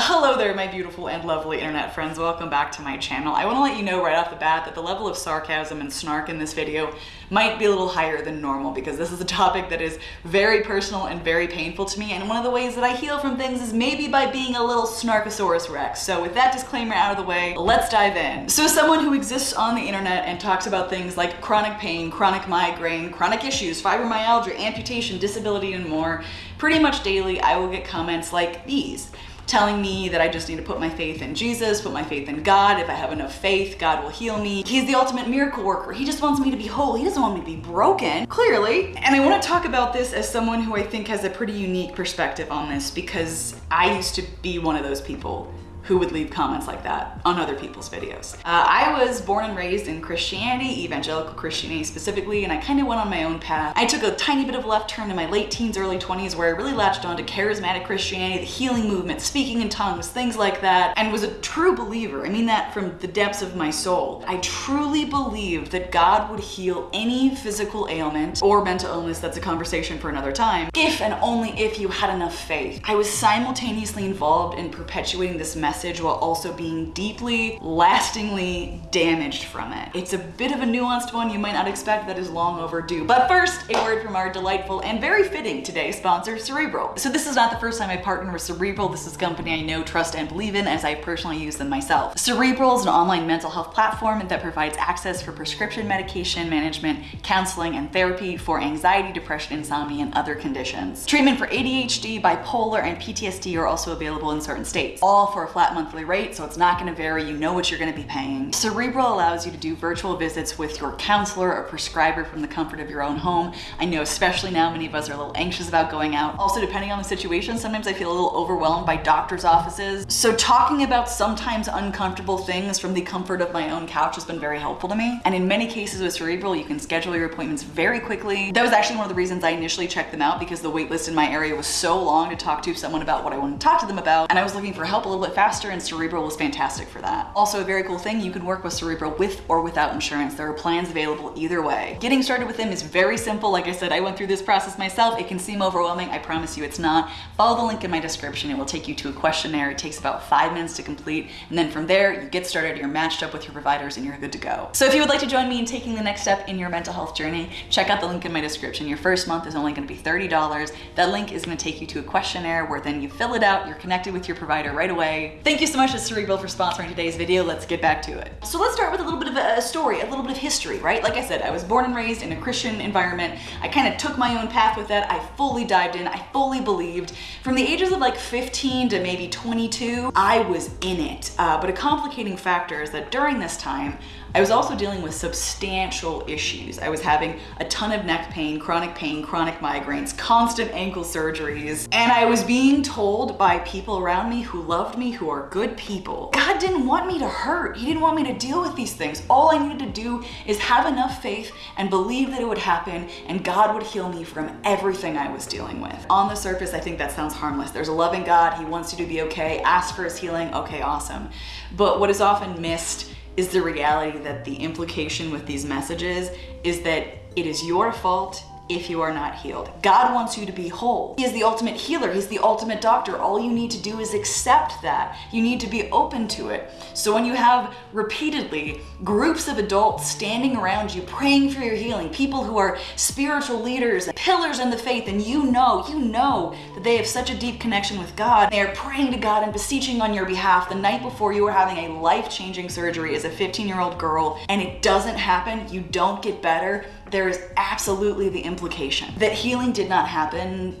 Hello there, my beautiful and lovely internet friends. Welcome back to my channel. I want to let you know right off the bat that the level of sarcasm and snark in this video might be a little higher than normal because this is a topic that is very personal and very painful to me. And one of the ways that I heal from things is maybe by being a little snarkosaurus rex. So with that disclaimer out of the way, let's dive in. So someone who exists on the internet and talks about things like chronic pain, chronic migraine, chronic issues, fibromyalgia, amputation, disability, and more, pretty much daily I will get comments like these telling me that I just need to put my faith in Jesus, put my faith in God. If I have enough faith, God will heal me. He's the ultimate miracle worker. He just wants me to be whole. He doesn't want me to be broken, clearly. And I want to talk about this as someone who I think has a pretty unique perspective on this because I used to be one of those people who would leave comments like that on other people's videos. Uh, I was born and raised in Christianity, evangelical Christianity specifically, and I kind of went on my own path. I took a tiny bit of a left turn in my late teens, early 20s where I really latched onto charismatic Christianity, the healing movement, speaking in tongues, things like that, and was a true believer. I mean that from the depths of my soul. I truly believed that God would heal any physical ailment or mental illness, that's a conversation for another time, if and only if you had enough faith. I was simultaneously involved in perpetuating this message message while also being deeply, lastingly damaged from it. It's a bit of a nuanced one you might not expect that is long overdue. But first, a word from our delightful and very fitting today sponsor, Cerebral. So this is not the first time I partnered with Cerebral. This is a company I know, trust, and believe in as I personally use them myself. Cerebral is an online mental health platform that provides access for prescription medication management, counseling, and therapy for anxiety, depression, insomnia, and other conditions. Treatment for ADHD, bipolar, and PTSD are also available in certain states, all for a flat monthly rate, so it's not gonna vary. You know what you're gonna be paying. Cerebral allows you to do virtual visits with your counselor or prescriber from the comfort of your own home. I know especially now many of us are a little anxious about going out. Also, depending on the situation, sometimes I feel a little overwhelmed by doctor's offices. So talking about sometimes uncomfortable things from the comfort of my own couch has been very helpful to me. And in many cases with Cerebral, you can schedule your appointments very quickly. That was actually one of the reasons I initially checked them out because the waitlist in my area was so long to talk to someone about what I wanted to talk to them about. And I was looking for help a little bit faster faster and Cerebral was fantastic for that. Also a very cool thing, you can work with Cerebral with or without insurance. There are plans available either way. Getting started with them is very simple. Like I said, I went through this process myself. It can seem overwhelming. I promise you it's not. Follow the link in my description. It will take you to a questionnaire. It takes about five minutes to complete. And then from there, you get started, you're matched up with your providers and you're good to go. So if you would like to join me in taking the next step in your mental health journey, check out the link in my description. Your first month is only gonna be $30. That link is gonna take you to a questionnaire where then you fill it out, you're connected with your provider right away. Thank you so much to Cerebral for sponsoring today's video. Let's get back to it. So let's start with a little bit of a story, a little bit of history, right? Like I said, I was born and raised in a Christian environment. I kind of took my own path with that. I fully dived in. I fully believed. From the ages of like 15 to maybe 22, I was in it. Uh, but a complicating factor is that during this time, I was also dealing with substantial issues. I was having a ton of neck pain, chronic pain, chronic migraines, constant ankle surgeries, and I was being told by people around me who loved me, are good people, God didn't want me to hurt. He didn't want me to deal with these things. All I needed to do is have enough faith and believe that it would happen and God would heal me from everything I was dealing with. On the surface, I think that sounds harmless. There's a loving God. He wants you to be okay. Ask for his healing. Okay, awesome. But what is often missed is the reality that the implication with these messages is that it is your fault if you are not healed. God wants you to be whole. He is the ultimate healer. He's the ultimate doctor. All you need to do is accept that. You need to be open to it. So when you have repeatedly groups of adults standing around you praying for your healing, people who are spiritual leaders, pillars in the faith, and you know, you know that they have such a deep connection with God. They are praying to God and beseeching on your behalf the night before you are having a life-changing surgery as a 15-year-old girl and it doesn't happen, you don't get better, there is absolutely the implication that healing did not happen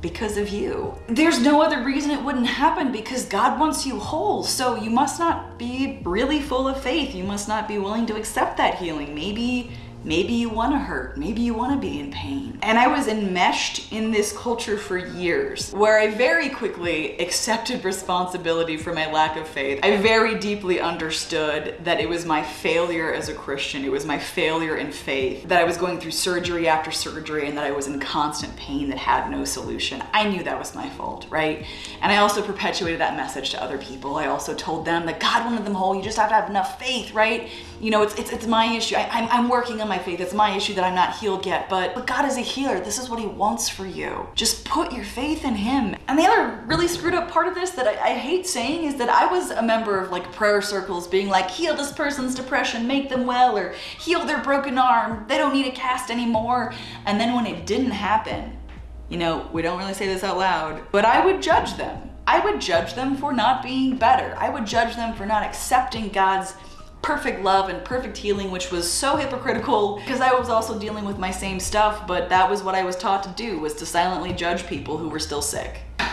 because of you. There's no other reason it wouldn't happen because God wants you whole. So you must not be really full of faith. You must not be willing to accept that healing. Maybe Maybe you want to hurt. Maybe you want to be in pain. And I was enmeshed in this culture for years where I very quickly accepted responsibility for my lack of faith. I very deeply understood that it was my failure as a Christian. It was my failure in faith, that I was going through surgery after surgery and that I was in constant pain that had no solution. I knew that was my fault, right? And I also perpetuated that message to other people. I also told them that God wanted them whole. You just have to have enough faith, right? You know, it's, it's, it's my issue. I, I'm, I'm working on my faith. It's my issue that I'm not healed yet. But, but God is a healer. This is what he wants for you. Just put your faith in him. And the other really screwed up part of this that I, I hate saying is that I was a member of like prayer circles being like, heal this person's depression, make them well, or heal their broken arm. They don't need a cast anymore. And then when it didn't happen, you know, we don't really say this out loud, but I would judge them. I would judge them for not being better. I would judge them for not accepting God's perfect love and perfect healing, which was so hypocritical because I was also dealing with my same stuff, but that was what I was taught to do, was to silently judge people who were still sick.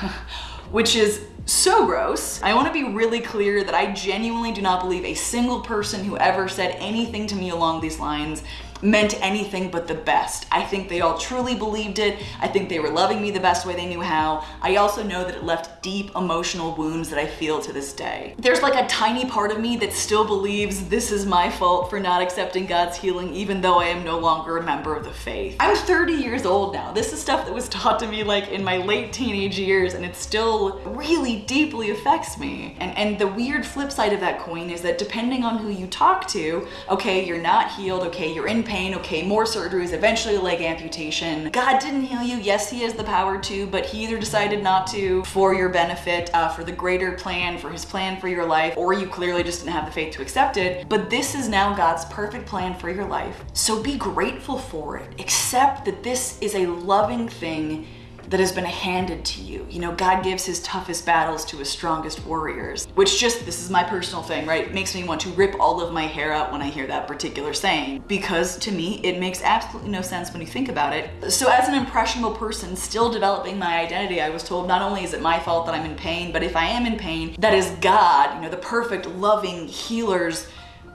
which is so gross. I wanna be really clear that I genuinely do not believe a single person who ever said anything to me along these lines meant anything but the best. I think they all truly believed it. I think they were loving me the best way they knew how. I also know that it left deep emotional wounds that I feel to this day. There's like a tiny part of me that still believes this is my fault for not accepting God's healing even though I am no longer a member of the faith. I'm 30 years old now. This is stuff that was taught to me like in my late teenage years and it still really deeply affects me. And, and the weird flip side of that coin is that depending on who you talk to, okay, you're not healed, okay, you're in pain, okay, more surgeries, eventually leg amputation. God didn't heal you. Yes, he has the power to, but he either decided not to for your benefit, uh, for the greater plan, for his plan for your life, or you clearly just didn't have the faith to accept it. But this is now God's perfect plan for your life. So be grateful for it. Accept that this is a loving thing that has been handed to you. You know, God gives his toughest battles to his strongest warriors, which just, this is my personal thing, right? makes me want to rip all of my hair out when I hear that particular saying, because to me, it makes absolutely no sense when you think about it. So as an impressionable person still developing my identity, I was told not only is it my fault that I'm in pain, but if I am in pain, that is God, you know, the perfect, loving healer's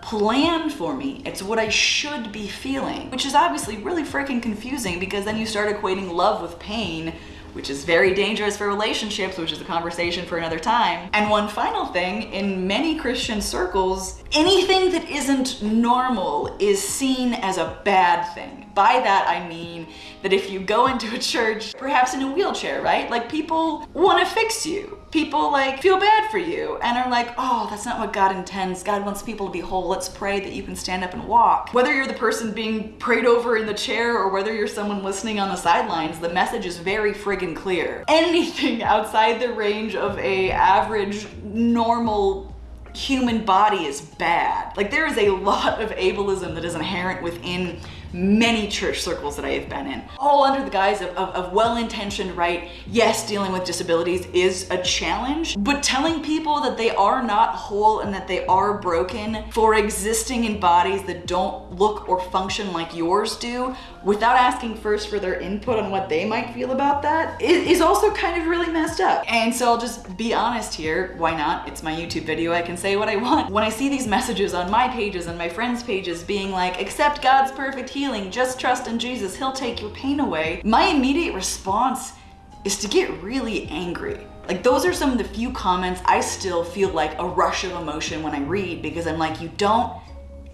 plan for me. It's what I should be feeling, which is obviously really freaking confusing because then you start equating love with pain which is very dangerous for relationships, which is a conversation for another time. And one final thing, in many Christian circles, anything that isn't normal is seen as a bad thing. By that, I mean that if you go into a church, perhaps in a wheelchair, right? Like people want to fix you. People like feel bad for you and are like, oh, that's not what God intends. God wants people to be whole. Let's pray that you can stand up and walk. Whether you're the person being prayed over in the chair or whether you're someone listening on the sidelines, the message is very friggin' clear. Anything outside the range of a average, normal human body is bad. Like there is a lot of ableism that is inherent within many church circles that I have been in, all under the guise of, of, of well-intentioned, right? Yes, dealing with disabilities is a challenge, but telling people that they are not whole and that they are broken for existing in bodies that don't look or function like yours do without asking first for their input on what they might feel about that is also kind of really messed up. And so I'll just be honest here. Why not? It's my YouTube video. I can say what I want. When I see these messages on my pages and my friends' pages being like, accept God's perfect healing healing, just trust in Jesus, he'll take your pain away. My immediate response is to get really angry. Like those are some of the few comments I still feel like a rush of emotion when I read because I'm like, you don't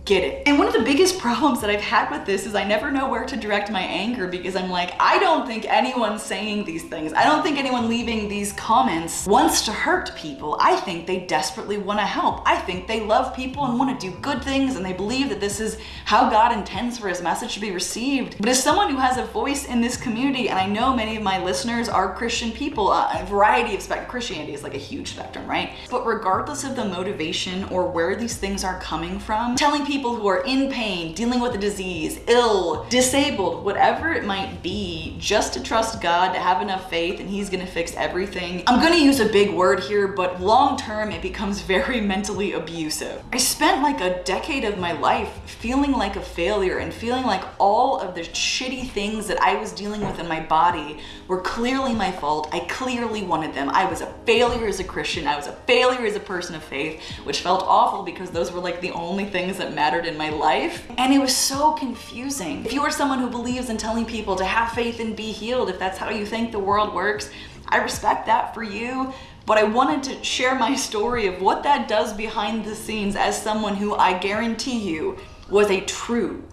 get it. And one of the biggest problems that I've had with this is I never know where to direct my anger because I'm like, I don't think anyone saying these things, I don't think anyone leaving these comments wants to hurt people. I think they desperately want to help. I think they love people and want to do good things and they believe that this is how God intends for his message to be received. But as someone who has a voice in this community, and I know many of my listeners are Christian people, uh, a variety of spectrum, Christianity is like a huge spectrum, right? But regardless of the motivation or where these things are coming from, telling who are in pain, dealing with a disease, ill, disabled, whatever it might be, just to trust God, to have enough faith and he's gonna fix everything. I'm gonna use a big word here, but long term it becomes very mentally abusive. I spent like a decade of my life feeling like a failure and feeling like all of the shitty things that I was dealing with in my body were clearly my fault. I clearly wanted them. I was a failure as a Christian. I was a failure as a person of faith, which felt awful because those were like the only things that in my life. And it was so confusing. If you are someone who believes in telling people to have faith and be healed, if that's how you think the world works, I respect that for you, but I wanted to share my story of what that does behind the scenes as someone who I guarantee you was a true,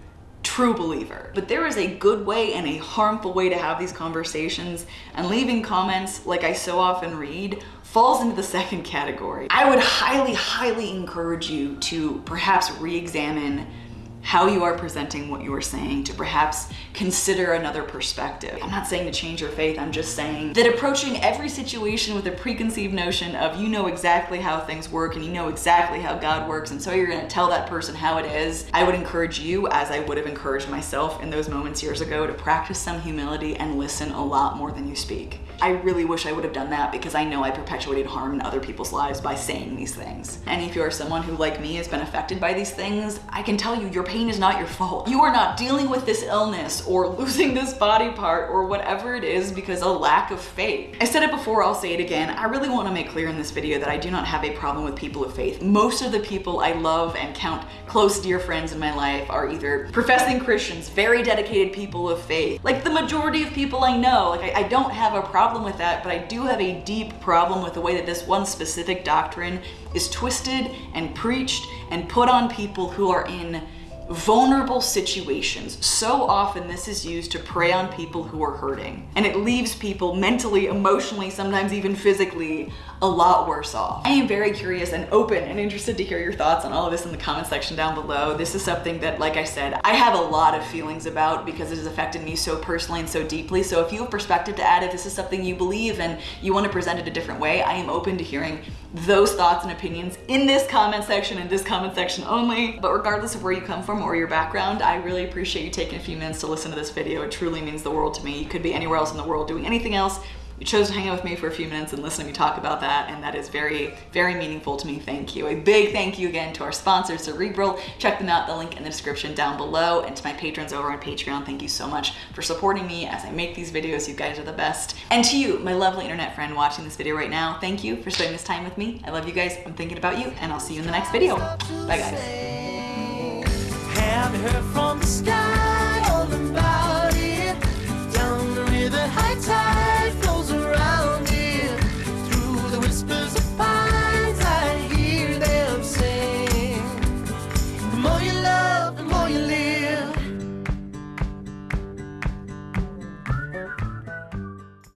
true believer. But there is a good way and a harmful way to have these conversations and leaving comments like I so often read falls into the second category. I would highly, highly encourage you to perhaps re-examine how you are presenting what you are saying to perhaps consider another perspective. I'm not saying to change your faith, I'm just saying that approaching every situation with a preconceived notion of you know exactly how things work and you know exactly how God works and so you're gonna tell that person how it is, I would encourage you, as I would have encouraged myself in those moments years ago, to practice some humility and listen a lot more than you speak. I really wish I would have done that because I know I perpetuated harm in other people's lives by saying these things. And if you're someone who, like me, has been affected by these things, I can tell you your pain is not your fault. You are not dealing with this illness or losing this body part or whatever it is because a lack of faith. I said it before, I'll say it again. I really want to make clear in this video that I do not have a problem with people of faith. Most of the people I love and count close dear friends in my life are either professing Christians, very dedicated people of faith. Like the majority of people I know, like I, I don't have a problem problem with that, but I do have a deep problem with the way that this one specific doctrine is twisted and preached and put on people who are in vulnerable situations. So often this is used to prey on people who are hurting and it leaves people mentally, emotionally, sometimes even physically a lot worse off. I am very curious and open and interested to hear your thoughts on all of this in the comment section down below. This is something that, like I said, I have a lot of feelings about because it has affected me so personally and so deeply. So if you have perspective to add, if this is something you believe and you want to present it a different way, I am open to hearing those thoughts and opinions in this comment section and this comment section only. But regardless of where you come from or your background, I really appreciate you taking a few minutes to listen to this video. It truly means the world to me. You could be anywhere else in the world doing anything else. You chose to hang out with me for a few minutes and listen to me talk about that, and that is very, very meaningful to me. Thank you. A big thank you again to our sponsor, Cerebral. Check them out, the link in the description down below, and to my patrons over on Patreon, thank you so much for supporting me as I make these videos. You guys are the best. And to you, my lovely internet friend watching this video right now, thank you for spending this time with me. I love you guys. I'm thinking about you, and I'll see you in the next video. Bye, guys.